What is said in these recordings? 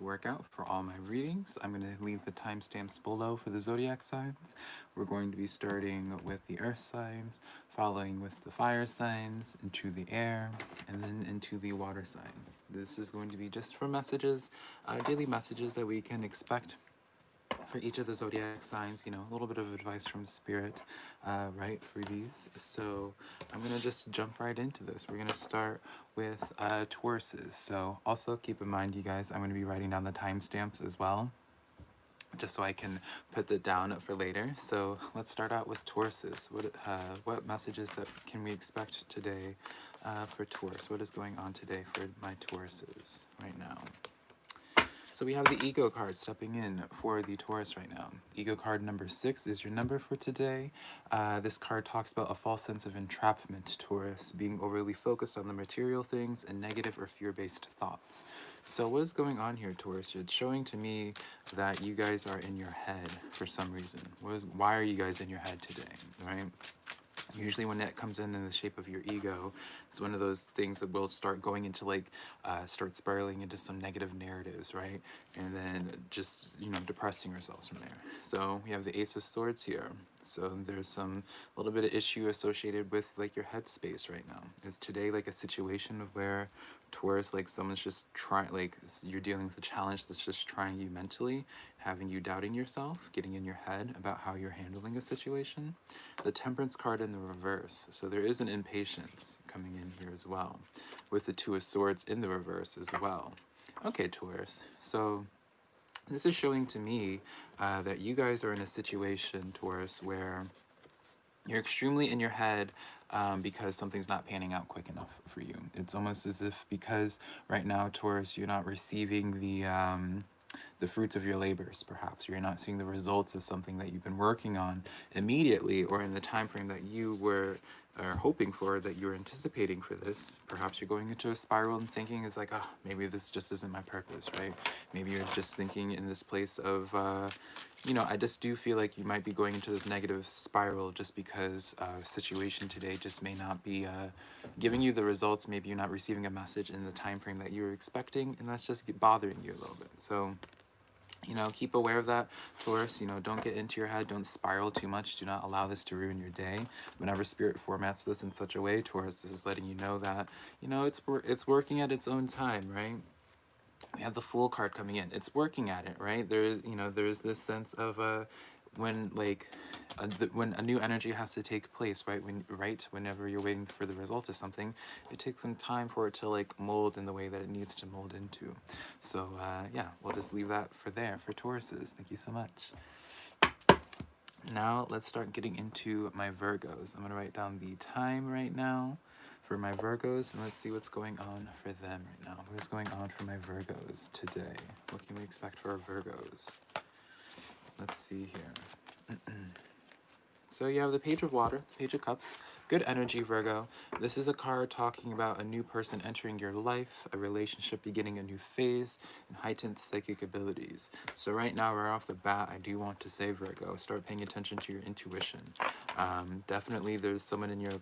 to work out for all my readings. I'm going to leave the timestamps below for the zodiac signs. We're going to be starting with the earth signs, following with the fire signs, into the air, and then into the water signs. This is going to be just for messages, uh, daily messages that we can expect for each of the zodiac signs, you know, a little bit of advice from spirit, uh, right, these. So I'm going to just jump right into this. We're going to start with uh, Tauruses. So also keep in mind, you guys, I'm going to be writing down the timestamps as well, just so I can put that down for later. So let's start out with Tauruses. What, uh, what messages that can we expect today uh, for Taurus? What is going on today for my Tauruses right now? So we have the ego card stepping in for the Taurus right now. Ego card number six is your number for today. Uh, this card talks about a false sense of entrapment, Taurus, being overly focused on the material things and negative or fear-based thoughts. So what is going on here, Taurus? It's showing to me that you guys are in your head for some reason. What is, why are you guys in your head today, right? Usually when that comes in in the shape of your ego, it's one of those things that will start going into like, uh, start spiraling into some negative narratives, right? And then just, you know, depressing ourselves from there. So we have the Ace of Swords here. So there's some little bit of issue associated with like your headspace right now. Is today like a situation of where Taurus, like someone's just trying, like you're dealing with a challenge that's just trying you mentally, having you doubting yourself, getting in your head about how you're handling a situation. The Temperance card in the reverse. So there is an impatience coming in here as well, with the Two of Swords in the reverse as well. Okay, Taurus. So this is showing to me uh, that you guys are in a situation, Taurus, where you're extremely in your head um, because something's not panning out quick enough for you. It's almost as if because right now, Taurus, you're not receiving the um, the fruits of your labors, perhaps. You're not seeing the results of something that you've been working on immediately or in the time frame that you were are hoping for, that you're anticipating for this. Perhaps you're going into a spiral and thinking is like, oh, maybe this just isn't my purpose, right? Maybe you're just thinking in this place of, uh, you know, I just do feel like you might be going into this negative spiral just because uh, situation today just may not be uh, giving you the results. Maybe you're not receiving a message in the time frame that you were expecting, and that's just bothering you a little bit. So you know, keep aware of that, Taurus. You know, don't get into your head. Don't spiral too much. Do not allow this to ruin your day. Whenever Spirit formats this in such a way, Taurus, this is letting you know that, you know, it's, it's working at its own time, right? We have the Fool card coming in. It's working at it, right? There's, you know, there's this sense of, uh, when like a, the, when a new energy has to take place right when right whenever you're waiting for the result of something it takes some time for it to like mold in the way that it needs to mold into. So uh, yeah we'll just leave that for there for Tauruses. Thank you so much. Now let's start getting into my Virgos. I'm gonna write down the time right now for my Virgos and let's see what's going on for them right now. What's going on for my Virgos today? What can we expect for our Virgos Let's see here. so you have the Page of Water, the Page of Cups, Good energy, Virgo. This is a card talking about a new person entering your life, a relationship beginning a new phase, and heightened psychic abilities. So right now, right off the bat, I do want to say, Virgo, start paying attention to your intuition. Um, definitely, there's someone in your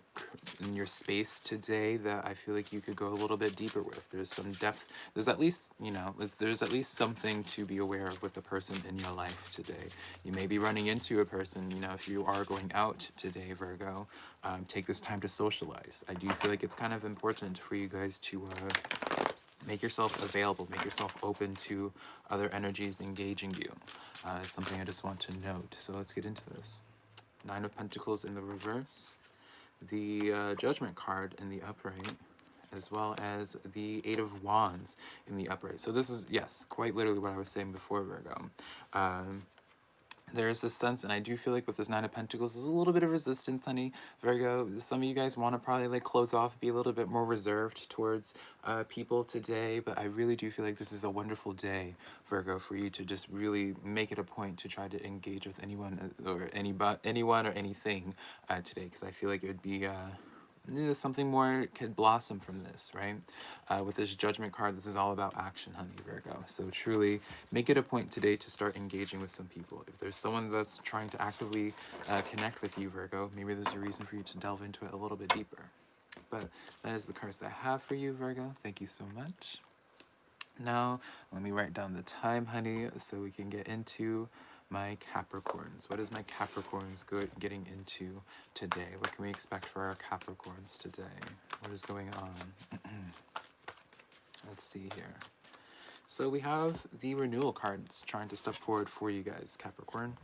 in your space today that I feel like you could go a little bit deeper with. There's some depth. There's at least, you know, there's at least something to be aware of with the person in your life today. You may be running into a person, you know, if you are going out today, Virgo, um, take this time to socialize. I do feel like it's kind of important for you guys to uh, make yourself available, make yourself open to other energies engaging you. Uh, something I just want to note. So let's get into this. Nine of Pentacles in the reverse, the uh, Judgment card in the upright, as well as the Eight of Wands in the upright. So this is, yes, quite literally what I was saying before, Virgo. Um, there is this sense, and I do feel like with this Nine of Pentacles, there's a little bit of resistance, honey. Virgo, some of you guys want to probably like close off, be a little bit more reserved towards uh, people today, but I really do feel like this is a wonderful day, Virgo, for you to just really make it a point to try to engage with anyone uh, or any, anyone or anything uh, today, because I feel like it would be... Uh, something more could blossom from this, right? Uh, with this judgment card, this is all about action, honey, Virgo. So truly, make it a point today to start engaging with some people. If there's someone that's trying to actively uh, connect with you, Virgo, maybe there's a reason for you to delve into it a little bit deeper. But that is the cards I have for you, Virgo. Thank you so much. Now, let me write down the time, honey, so we can get into my Capricorns. What is my Capricorns good getting into today? What can we expect for our Capricorns today? What is going on? Let's see here. So we have the renewal cards trying to step forward for you guys, Capricorn.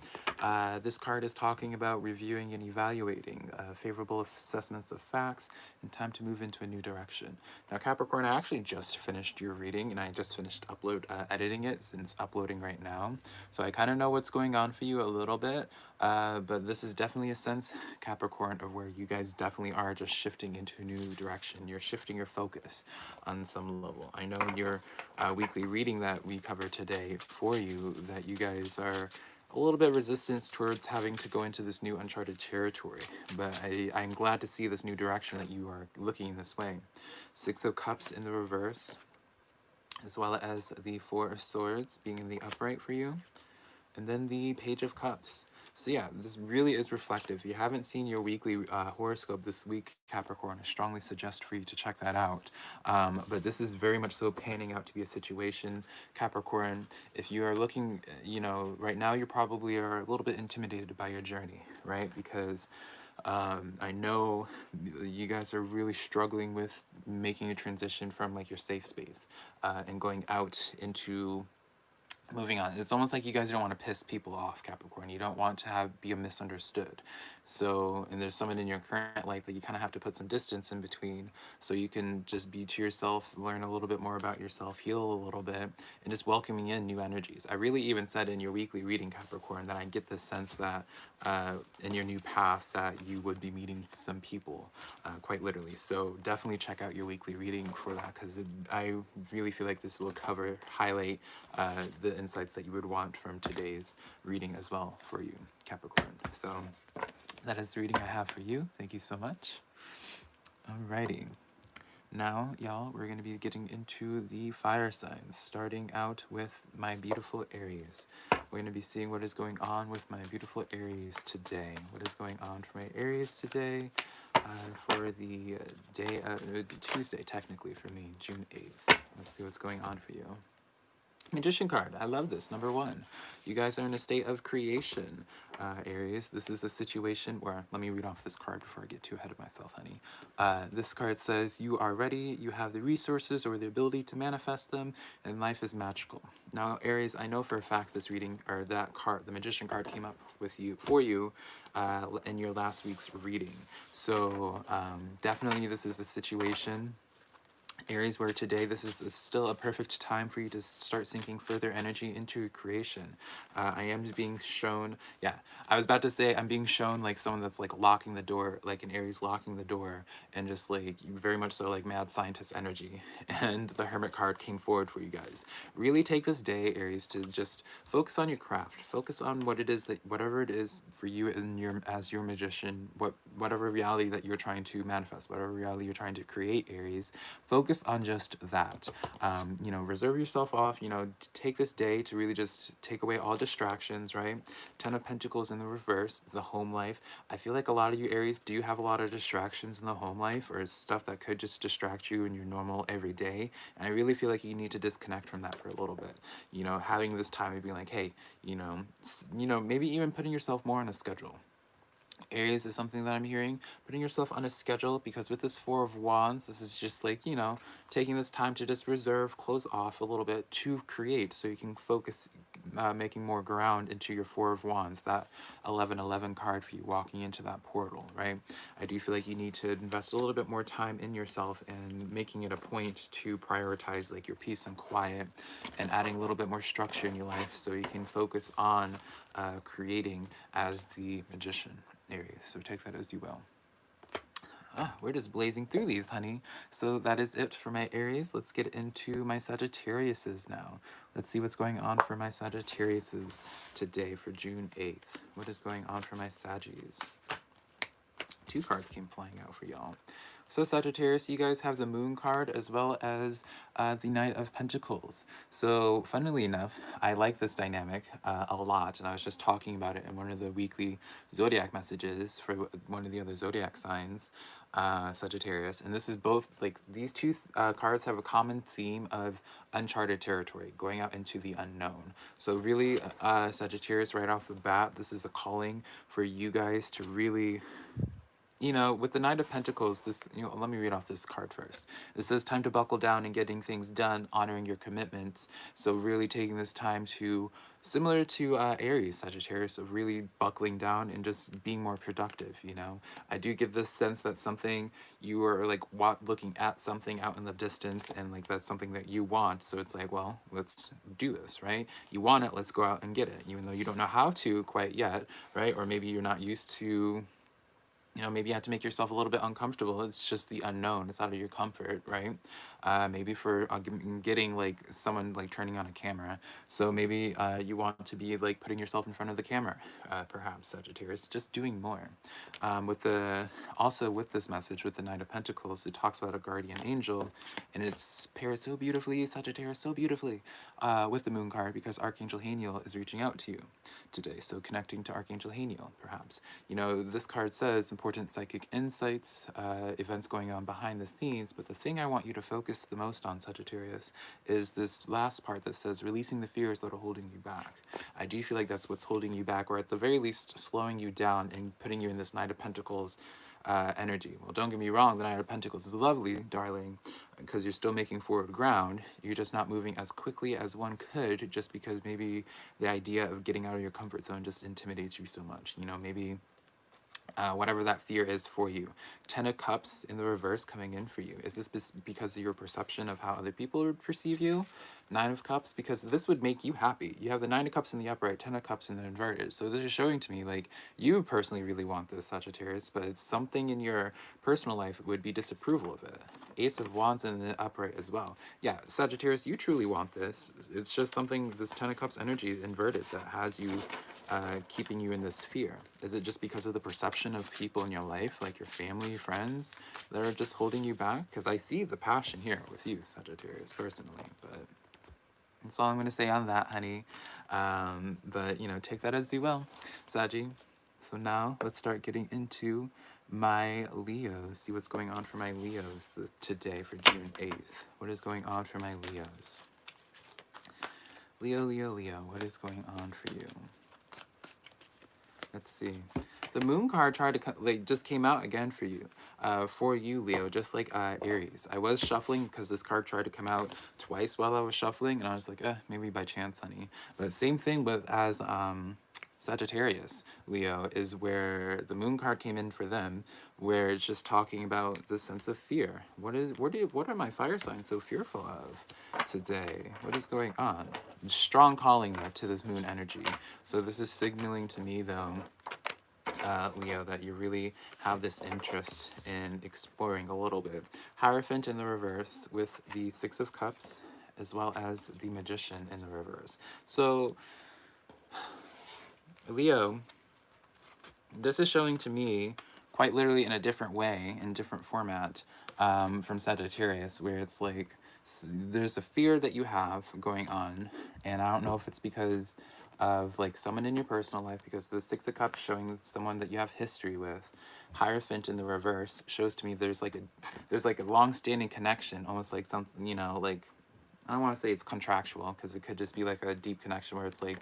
Uh, this card is talking about reviewing and evaluating uh, favorable assessments of facts and time to move into a new direction. Now, Capricorn, I actually just finished your reading and I just finished upload uh, editing it since uploading right now. So I kind of know what's going on for you a little bit, uh, but this is definitely a sense, Capricorn, of where you guys definitely are just shifting into a new direction. You're shifting your focus on some level. I know in your uh, weekly reading that we cover today for you that you guys are a little bit resistance towards having to go into this new uncharted territory, but I, I'm glad to see this new direction that you are looking this way. Six of Cups in the reverse, as well as the Four of Swords being in the upright for you, and then the Page of Cups. So yeah, this really is reflective. If you haven't seen your weekly uh, horoscope this week, Capricorn, I strongly suggest for you to check that out. Um, but this is very much so panning out to be a situation, Capricorn. If you are looking, uh, you know, right now you probably are a little bit intimidated by your journey, right? Because um, I know you guys are really struggling with making a transition from like your safe space uh, and going out into moving on. It's almost like you guys don't want to piss people off capricorn. You don't want to have be misunderstood so and there's someone in your current life that you kind of have to put some distance in between so you can just be to yourself learn a little bit more about yourself heal a little bit and just welcoming in new energies. I really even said in your weekly reading capricorn that i get the sense that uh, in your new path that you would be meeting some people uh, quite literally. So definitely check out your weekly reading for that because i really feel like this will cover highlight uh, the insights that you would want from today's reading as well for you, Capricorn. So that is the reading I have for you. Thank you so much. Alrighty. Now, y'all, we're going to be getting into the fire signs, starting out with my beautiful Aries. We're going to be seeing what is going on with my beautiful Aries today. What is going on for my Aries today uh, for the day, uh, Tuesday, technically, for me, June 8th. Let's see what's going on for you. Magician card. I love this. Number one, you guys are in a state of creation, uh, Aries. This is a situation where, let me read off this card before I get too ahead of myself, honey. Uh, this card says, you are ready, you have the resources or the ability to manifest them, and life is magical. Now, Aries, I know for a fact this reading, or that card, the Magician card came up with you, for you, uh, in your last week's reading. So, um, definitely this is a situation Aries, where today this is, still a perfect time for you to start sinking further energy into creation. Uh, I am being shown, yeah, I was about to say I'm being shown like someone that's like locking the door, like an Aries locking the door, and just like very much so like mad scientist energy. And the Hermit card came forward for you guys. Really take this day, Aries, to just focus on your craft. Focus on what it is that, whatever it is for you and your as your magician, what whatever reality that you're trying to manifest, whatever reality you're trying to create, Aries. Focus focus on just that. Um, you know, reserve yourself off, you know, take this day to really just take away all distractions, right? Ten of Pentacles in the reverse, the home life. I feel like a lot of you Aries do have a lot of distractions in the home life or stuff that could just distract you in your normal everyday. And I really feel like you need to disconnect from that for a little bit. You know, having this time of being like, hey, you know, you know, maybe even putting yourself more on a schedule Aries is something that I'm hearing. Putting yourself on a schedule because with this Four of Wands, this is just like, you know, taking this time to just reserve, close off a little bit to create so you can focus uh, making more ground into your Four of Wands, that 1111 card for you walking into that portal, right? I do feel like you need to invest a little bit more time in yourself and making it a point to prioritize like your peace and quiet and adding a little bit more structure in your life so you can focus on uh, creating as the magician, Aries. So take that as you will. Ah, we're just blazing through these, honey. So that is it for my Aries. Let's get into my Sagittariuses now. Let's see what's going on for my Sagittariuses today for June 8th. What is going on for my Saggies? Two cards came flying out for y'all. So Sagittarius, you guys have the Moon card as well as uh, the Knight of Pentacles. So funnily enough, I like this dynamic uh, a lot, and I was just talking about it in one of the weekly zodiac messages for one of the other zodiac signs, uh, Sagittarius. And this is both, like, these two uh, cards have a common theme of uncharted territory, going out into the unknown. So really, uh, Sagittarius, right off the bat, this is a calling for you guys to really you know, with the Knight of Pentacles, this, you know, let me read off this card first. It says time to buckle down and getting things done, honoring your commitments. So really taking this time to, similar to uh, Aries, Sagittarius, of really buckling down and just being more productive, you know. I do get this sense that something, you are like what looking at something out in the distance and like that's something that you want. So it's like, well, let's do this, right? You want it, let's go out and get it, even though you don't know how to quite yet, right? Or maybe you're not used to you know, maybe you have to make yourself a little bit uncomfortable. It's just the unknown. It's out of your comfort, right? Uh, maybe for uh, getting like someone like turning on a camera. So maybe uh, you want to be like putting yourself in front of the camera, uh, perhaps Sagittarius, just doing more. Um, with the also with this message with the Knight of Pentacles, it talks about a guardian angel, and it's paired so beautifully, Sagittarius, so beautifully uh, with the Moon card because Archangel Haniel is reaching out to you today. So connecting to Archangel Haniel, perhaps. You know, this card says important psychic insights, uh, events going on behind the scenes, but the thing I want you to focus the most on, Sagittarius, is this last part that says releasing the fears that are holding you back. I do feel like that's what's holding you back, or at the very least slowing you down and putting you in this Knight of Pentacles uh, energy. Well, don't get me wrong, the Knight of Pentacles is lovely, darling, because you're still making forward ground. You're just not moving as quickly as one could just because maybe the idea of getting out of your comfort zone just intimidates you so much. You know, maybe uh, whatever that fear is for you. Ten of Cups in the reverse coming in for you. Is this because of your perception of how other people perceive you? Nine of Cups, because this would make you happy. You have the Nine of Cups in the upright, Ten of Cups in the inverted. So this is showing to me, like, you personally really want this, Sagittarius, but it's something in your personal life would be disapproval of it. Ace of Wands in the upright as well. Yeah, Sagittarius, you truly want this. It's just something, this Ten of Cups energy inverted that has you uh, keeping you in this fear? Is it just because of the perception of people in your life, like your family, friends, that are just holding you back? Because I see the passion here with you, Sagittarius, personally, but that's all I'm going to say on that, honey. Um, but, you know, take that as you will, Saggy. So now let's start getting into my Leos. See what's going on for my Leos this, today for June 8th. What is going on for my Leos? Leo, Leo, Leo, what is going on for you? Let's see. The moon card tried to like just came out again for you, uh, for you, Leo, just like uh, Aries. I was shuffling because this card tried to come out twice while I was shuffling, and I was like, eh, maybe by chance, honey. But same thing with as um, Sagittarius, Leo, is where the moon card came in for them, where it's just talking about the sense of fear. What is what do what are my fire signs so fearful of today? What is going on? Strong calling though to this moon energy. So this is signaling to me though uh, Leo, that you really have this interest in exploring a little bit. Hierophant in the reverse with the Six of Cups, as well as the Magician in the reverse. So, Leo, this is showing to me quite literally in a different way, in different format um, from Sagittarius, where it's like there's a fear that you have going on, and I don't know if it's because of like someone in your personal life because the Six of Cups showing someone that you have history with. Hierophant in the reverse shows to me there's like a there's like a long-standing connection, almost like something, you know, like I don't want to say it's contractual because it could just be like a deep connection where it's like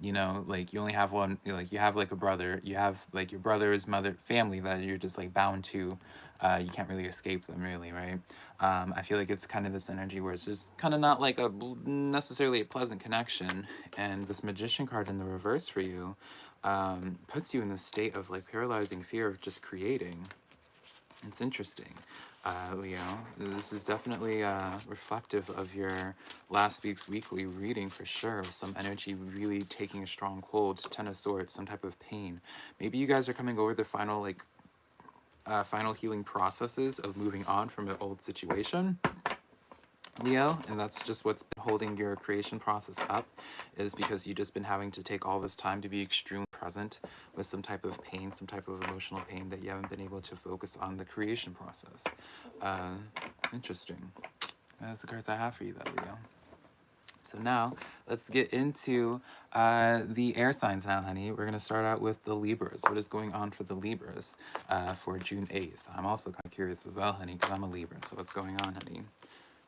you know like you only have one like you have like a brother you have like your brother's mother family that you're just like bound to uh, you can't really escape them really right? Um, i feel like it's kind of this energy where it's just kind of not like a necessarily a pleasant connection and this magician card in the reverse for you um, puts you in this state of like paralyzing fear of just creating. It's interesting uh, Leo. This is definitely uh, reflective of your last week's weekly reading for sure. Some energy really taking a strong hold. Ten of Swords, some type of pain. Maybe you guys are coming over the final like uh, final healing processes of moving on from an old situation. Leo, and that's just what's been holding your creation process up, is because you've just been having to take all this time to be extremely present with some type of pain, some type of emotional pain that you haven't been able to focus on the creation process. Uh, interesting. That's the cards I have for you, though, Leo. So now let's get into uh, the air signs now, honey. We're going to start out with the Libras. What is going on for the Libras uh, for June 8th? I'm also kind of curious as well, honey, because I'm a Libra. So what's going on, honey?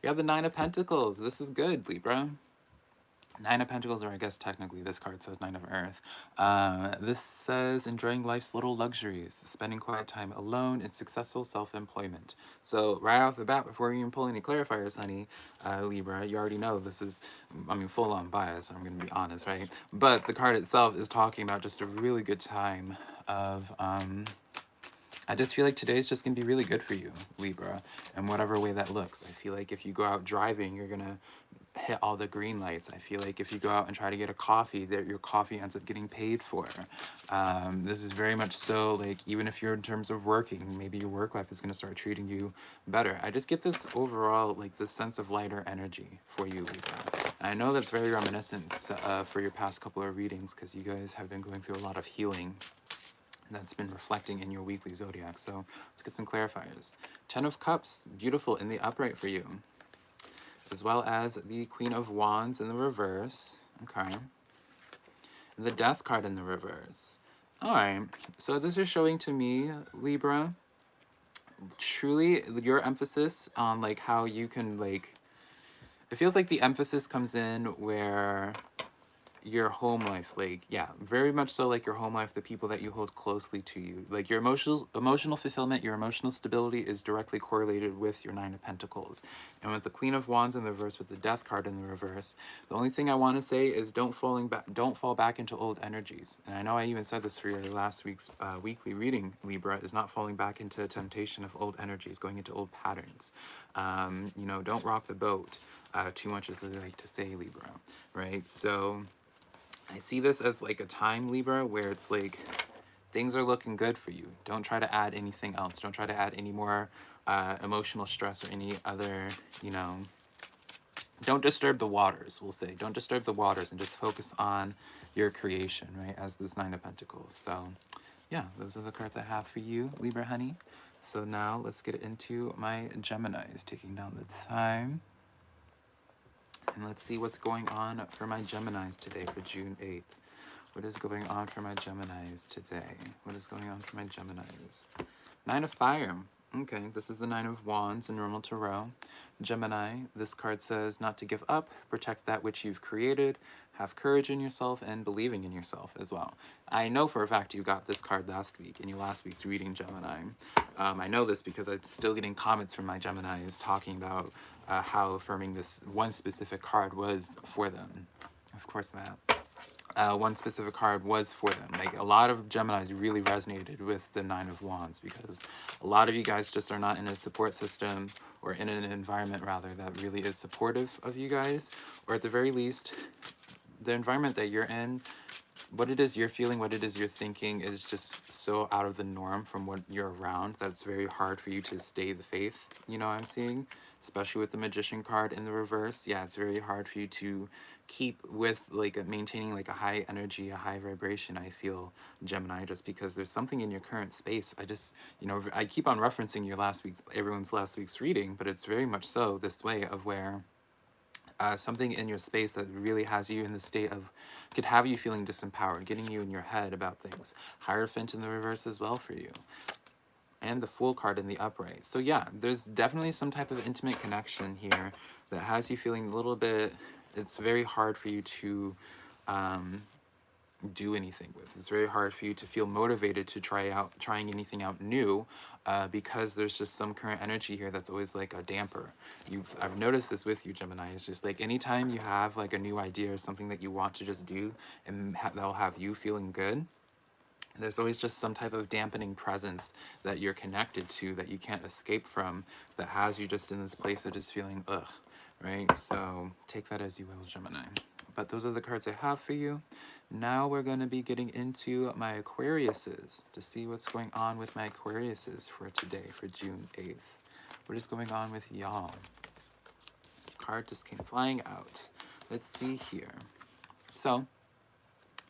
We have the Nine of Pentacles. This is good, Libra. Nine of Pentacles, or I guess technically this card says Nine of Earth. Um, this says enjoying life's little luxuries, spending quiet time alone, and successful self-employment. So right off the bat, before you even pull any clarifiers, honey, uh, Libra, you already know this is, I mean, full-on bias, I'm going to be honest, right? But the card itself is talking about just a really good time of... Um, I just feel like today's just to be really good for you, Libra, in whatever way that looks. I feel like if you go out driving, you're to hit all the green lights. I feel like if you go out and try to get a coffee, that your coffee ends up getting paid for. Um, this is very much so, like, even if you're in terms of working, maybe your work life is to start treating you better. I just get this overall, like, this sense of lighter energy for you, Libra. I know that's very reminiscent uh, for your past couple of readings because you guys have been going through a lot of healing that's been reflecting in your weekly zodiac. So let's get some clarifiers. Ten of Cups, beautiful in the upright for you as well as the Queen of Wands in the reverse. Okay. The Death card in the reverse. Alright, so this is showing to me, Libra, truly your emphasis on like how you can like, it feels like the emphasis comes in where your home life like yeah very much so like your home life the people that you hold closely to you. Like your emotional emotional fulfillment your emotional stability is directly correlated with your nine of pentacles. And with the queen of wands in the reverse with the death card in the reverse the only thing i want to say is don't falling back don't fall back into old energies. And i know i even said this for your last week's uh, weekly reading libra is not falling back into a temptation of old energies going into old patterns. Um, you know don't rock the boat uh, too much as they like to say libra right? So I see this as like a time, Libra, where it's like things are looking good for you. Don't try to add anything else. Don't try to add any more uh, emotional stress or any other, you know, don't disturb the waters, we'll say. Don't disturb the waters and just focus on your creation, right, as this Nine of Pentacles. So, yeah, those are the cards I have for you, Libra honey. So now let's get into my Geminis, taking down the time. And let's see what's going on for my Geminis today for June 8th. What is going on for my Geminis today? What is going on for my Geminis? Nine of Fire. Okay, this is the Nine of Wands in normal tarot. Gemini, this card says not to give up, protect that which you've created, have courage in yourself, and believing in yourself as well. I know for a fact you got this card last week in your last week's reading, Gemini. Um, I know this because I'm still getting comments from my Geminis talking about uh, how affirming this one specific card was for them. Of course, Matt. Uh, one specific card was for them. Like a lot of Geminis really resonated with the Nine of Wands because a lot of you guys just are not in a support system or in an environment rather that really is supportive of you guys or at the very least the environment that you're in what it is you're feeling, what it is you're thinking is just so out of the norm from what you're around that it's very hard for you to stay the faith, you know what I'm seeing? Especially with the magician card in the reverse yeah it's very hard for you to keep with like maintaining like a high energy a high vibration i feel gemini just because there's something in your current space. I just you know i keep on referencing your last week's everyone's last week's reading but it's very much so this way of where uh, something in your space that really has you in the state of could have you feeling disempowered getting you in your head about things. Hierophant in the reverse as well for you and the Fool card in the upright. So yeah, there's definitely some type of intimate connection here that has you feeling a little bit, it's very hard for you to um, do anything with. It's very hard for you to feel motivated to try out trying anything out new uh, because there's just some current energy here that's always like a damper. You've I've noticed this with you, Gemini. It's just like anytime you have like a new idea or something that you want to just do and ha that'll have you feeling good, there's always just some type of dampening presence that you're connected to that you can't escape from that has you just in this place that is feeling ugh, right? So take that as you will, Gemini. But those are the cards I have for you. Now we're going to be getting into my Aquariuses to see what's going on with my Aquariuses for today, for June 8th. What is going on with y'all? card just came flying out. Let's see here. So,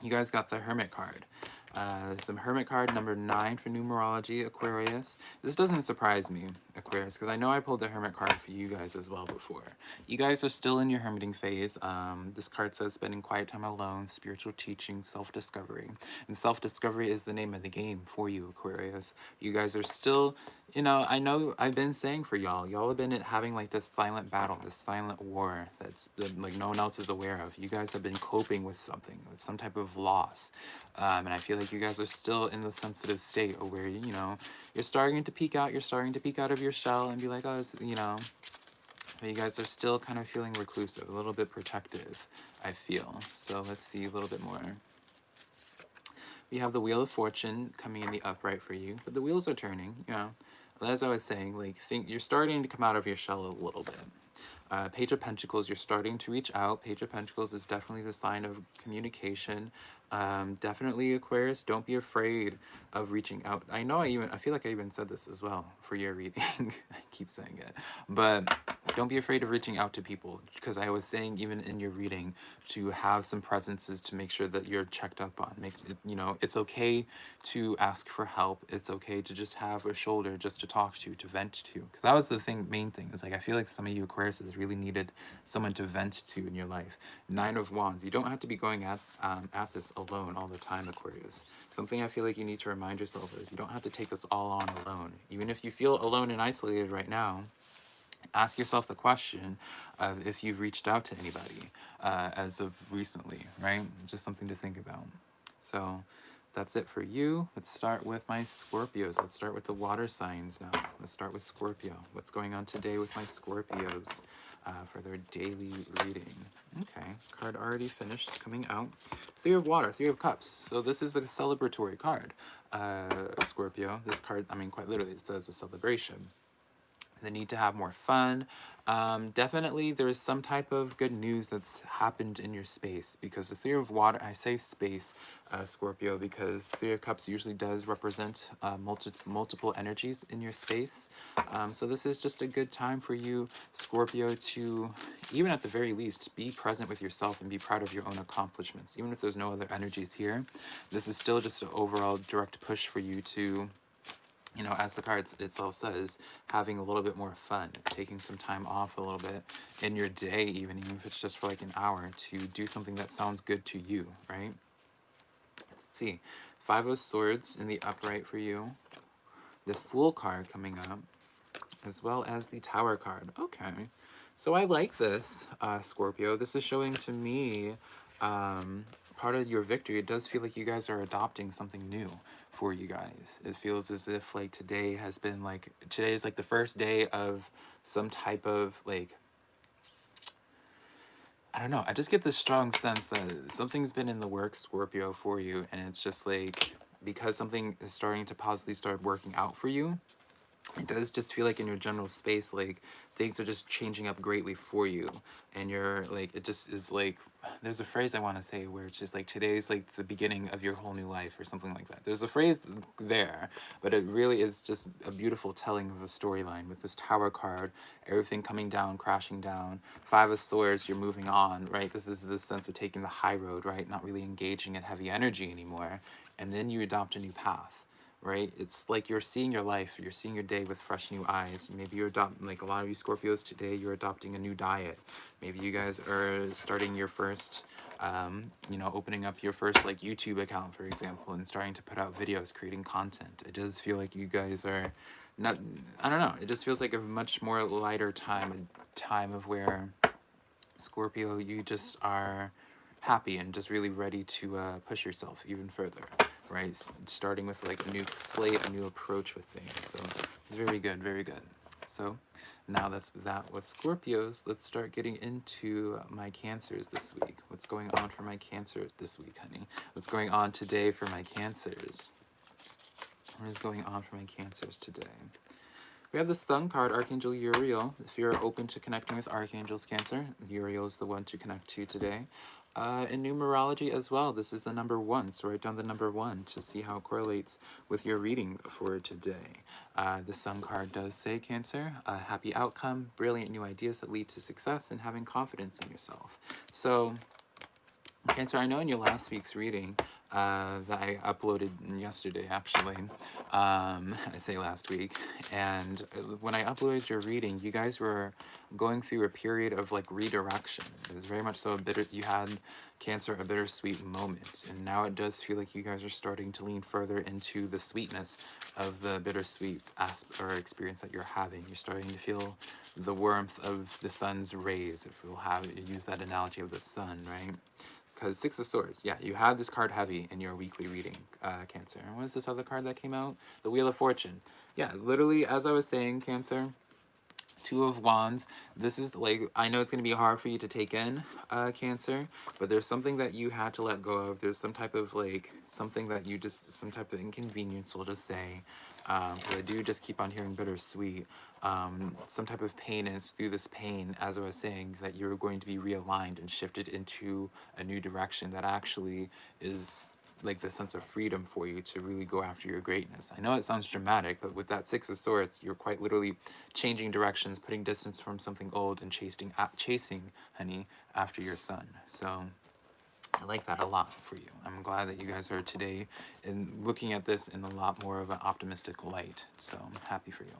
you guys got the Hermit card. Uh, the Hermit card, number 9 for numerology, Aquarius. This doesn't surprise me, Aquarius, because I know I pulled the Hermit card for you guys as well before. You guys are still in your hermiting phase. Um, this card says spending quiet time alone, spiritual teaching, self-discovery. And self-discovery is the name of the game for you, Aquarius. You guys are still you know, I know I've been saying for y'all, y'all have been having like this silent battle, this silent war that's been, like no one else is aware of. You guys have been coping with something, with some type of loss. Um, and I feel like you guys are still in the sensitive state of where, you know, you're starting to peek out, you're starting to peek out of your shell and be like, oh, you know, but you guys are still kind of feeling reclusive, a little bit protective, I feel. So let's see a little bit more. We have the Wheel of Fortune coming in the upright for you, but the wheels are turning, you know as I was saying, like think you're starting to come out of your shell a little bit. Uh, Page of Pentacles, you're starting to reach out. Page of Pentacles is definitely the sign of communication. Um, definitely Aquarius, don't be afraid of reaching out. I know I even, I feel like I even said this as well for your reading. I keep saying it, but don't be afraid of reaching out to people because I was saying even in your reading to have some presences to make sure that you're checked up on. Make you know, it's okay to ask for help. It's okay to just have a shoulder just to talk to, to vent to. Because that was the thing, main thing. Is like I feel like some of you Aquariuses really needed someone to vent to in your life. Nine of Wands. You don't have to be going at um, at this alone all the time, Aquarius. Something I feel like you need to remind yourself is you don't have to take this all on alone. Even if you feel alone and isolated right now, ask yourself the question of if you've reached out to anybody uh, as of recently, right? Just something to think about. So that's it for you. Let's start with my Scorpios. Let's start with the water signs now. Let's start with Scorpio. What's going on today with my Scorpios uh, for their daily reading? Okay, card already finished coming out. Three of Water, Three of Cups. So this is a celebratory card, uh, Scorpio. This card, I mean, quite literally, it says a celebration the need to have more fun. Um, definitely there's some type of good news that's happened in your space because the Three of Water, I say space, uh, Scorpio, because Three of Cups usually does represent uh, multi multiple energies in your space. Um, so this is just a good time for you, Scorpio, to, even at the very least, be present with yourself and be proud of your own accomplishments. Even if there's no other energies here, this is still just an overall direct push for you to you know, as the card itself says, having a little bit more fun, taking some time off a little bit in your day, even, even if it's just for like an hour, to do something that sounds good to you, right? Let's see. Five of Swords in the upright for you. The Fool card coming up, as well as the Tower card. Okay. So I like this, uh, Scorpio. This is showing to me um, part of your victory. It does feel like you guys are adopting something new for you guys. It feels as if like today has been like, today is like the first day of some type of like, I don't know. I just get this strong sense that something's been in the works, Scorpio, for you. And it's just like, because something is starting to positively start working out for you, it does just feel like in your general space, like things are just changing up greatly for you. And you're like, it just is like there's a phrase I want to say where it's just like today's like the beginning of your whole new life or something like that. There's a phrase there, but it really is just a beautiful telling of a storyline with this tower card, everything coming down, crashing down. Five of swords, you're moving on, right? This is the sense of taking the high road, right? Not really engaging in heavy energy anymore. And then you adopt a new path right? It's like you're seeing your life, you're seeing your day with fresh new eyes. Maybe you're adopting, like a lot of you Scorpios today, you're adopting a new diet. Maybe you guys are starting your first, um, you know, opening up your first like YouTube account, for example, and starting to put out videos, creating content. It does feel like you guys are not, I don't know, it just feels like a much more lighter time, a time of where Scorpio, you just are happy and just really ready to uh, push yourself even further right? Starting with like a new slate, a new approach with things. So it's very good, very good. So now that's that with Scorpios, let's start getting into my cancers this week. What's going on for my cancers this week, honey? What's going on today for my cancers? What is going on for my cancers today? We have the Sun card, Archangel Uriel. If you're open to connecting with Archangels Cancer, Uriel is the one to connect to today. Uh, in numerology as well, this is the number one, so write down the number one to see how it correlates with your reading for today. Uh, the Sun card does say, Cancer, a happy outcome, brilliant new ideas that lead to success, and having confidence in yourself. So, Cancer, I know in your last week's reading uh, that I uploaded yesterday, actually, um, I say last week, and uh, when I uploaded your reading, you guys were going through a period of like redirection. It was very much so a bitter, you had Cancer, a bittersweet moment, and now it does feel like you guys are starting to lean further into the sweetness of the bittersweet asp or experience that you're having. You're starting to feel the warmth of the sun's rays, if we'll have use that analogy of the sun, right? Because Six of Swords, yeah, you had this card heavy in your weekly reading, uh, Cancer. And what is this other card that came out? The Wheel of Fortune. Yeah, literally, as I was saying, Cancer, Two of Wands. This is like, I know it's going to be hard for you to take in, uh, Cancer, but there's something that you had to let go of. There's some type of like, something that you just, some type of inconvenience, we'll just say. Um, I do just keep on hearing bittersweet um, some type of pain, is through this pain, as I was saying, that you're going to be realigned and shifted into a new direction that actually is like the sense of freedom for you to really go after your greatness. I know it sounds dramatic, but with that Six of Swords, you're quite literally changing directions, putting distance from something old and chasing, chasing, honey, after your sun. So I like that a lot for you. I'm glad that you guys are today in looking at this in a lot more of an optimistic light. So I'm happy for you.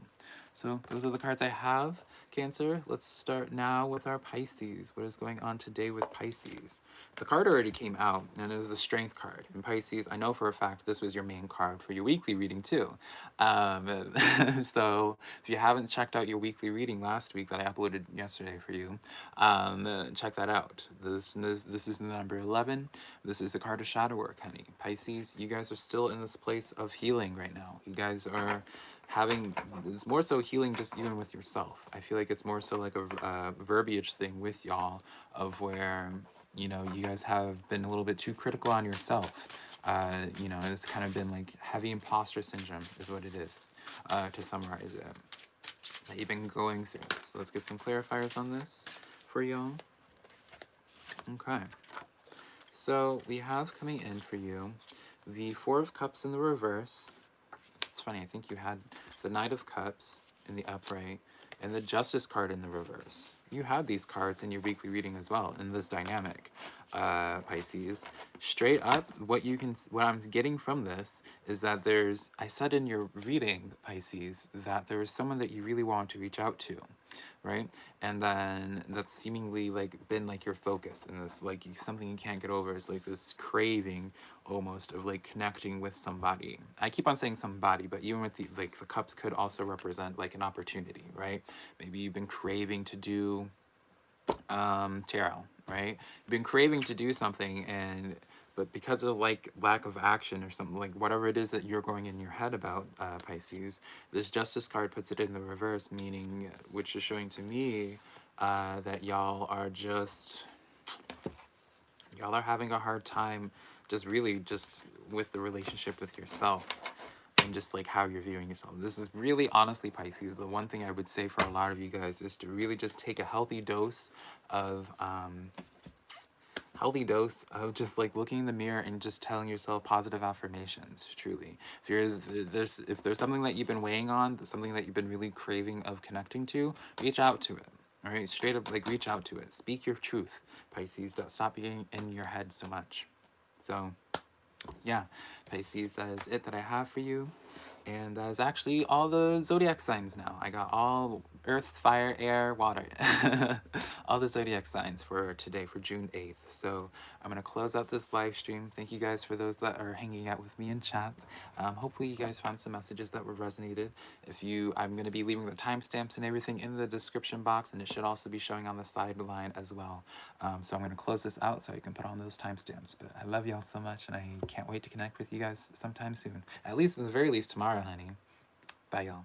So those are the cards I have. Cancer, let's start now with our Pisces. What is going on today with Pisces? The card already came out, and it was the Strength card. And Pisces, I know for a fact this was your main card for your weekly reading too. Um, so if you haven't checked out your weekly reading last week that I uploaded yesterday for you, um, check that out. This is, this is number 11. This is the card of shadow work, honey. Pisces, you guys are still in this place of healing right now. You guys are having it's more so healing just even with yourself. I feel like it's more so like a uh, verbiage thing with y'all of where you know you guys have been a little bit too critical on yourself. Uh, you know it's kind of been like heavy imposter syndrome is what it is uh, to summarize it that you've been going through. So let's get some clarifiers on this for y'all. Okay. So we have coming in for you the four of cups in the reverse it's funny, I think you had the Knight of Cups in the upright and the Justice card in the reverse. You had these cards in your weekly reading as well in this dynamic, uh, Pisces. Straight up, what you can, what I'm getting from this is that there's, I said in your reading, Pisces, that there is someone that you really want to reach out to right? And then that's seemingly like been like your focus and this like something you can't get over is like this craving almost of like connecting with somebody. I keep on saying somebody, but even with the like the cups could also represent like an opportunity, right? Maybe you've been craving to do um tarot, right? You've been craving to do something and but because of like lack of action or something like whatever it is that you're going in your head about uh, Pisces, this Justice card puts it in the reverse, meaning which is showing to me uh, that y'all are just y'all are having a hard time just really just with the relationship with yourself and just like how you're viewing yourself. This is really honestly Pisces. The one thing I would say for a lot of you guys is to really just take a healthy dose of um, healthy dose of just like looking in the mirror and just telling yourself positive affirmations truly if there's there's if there's something that you've been weighing on something that you've been really craving of connecting to reach out to it all right straight up like reach out to it speak your truth pisces stop being in your head so much so yeah pisces that is it that i have for you. And that is actually all the zodiac signs now. I got all earth, fire, air, water. All the zodiac signs for today, for June 8th. So I'm going to close out this live stream. Thank you guys for those that are hanging out with me in chat. Um, hopefully you guys found some messages that were resonated. If you, I'm going to be leaving the timestamps and everything in the description box, and it should also be showing on the sideline as well. Um, so I'm going to close this out so you can put on those timestamps. But I love y'all so much, and I can't wait to connect with you guys sometime soon. At least, at the very least, tomorrow, honey. Bye, y'all.